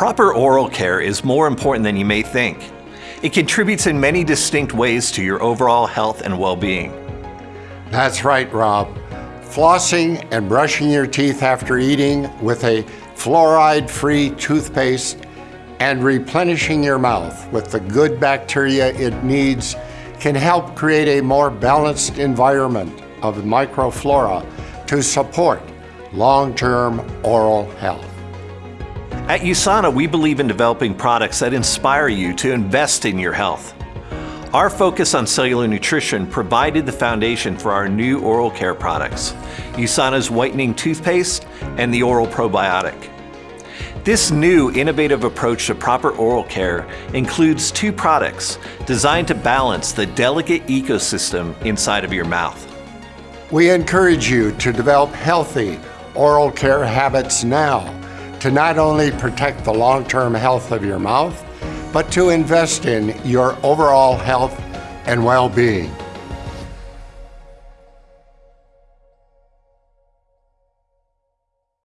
Proper oral care is more important than you may think. It contributes in many distinct ways to your overall health and well-being. That's right, Rob. Flossing and brushing your teeth after eating with a fluoride-free toothpaste and replenishing your mouth with the good bacteria it needs can help create a more balanced environment of microflora to support long-term oral health. At USANA, we believe in developing products that inspire you to invest in your health. Our focus on cellular nutrition provided the foundation for our new oral care products, USANA's whitening toothpaste and the oral probiotic. This new innovative approach to proper oral care includes two products designed to balance the delicate ecosystem inside of your mouth. We encourage you to develop healthy oral care habits now to not only protect the long-term health of your mouth, but to invest in your overall health and well-being.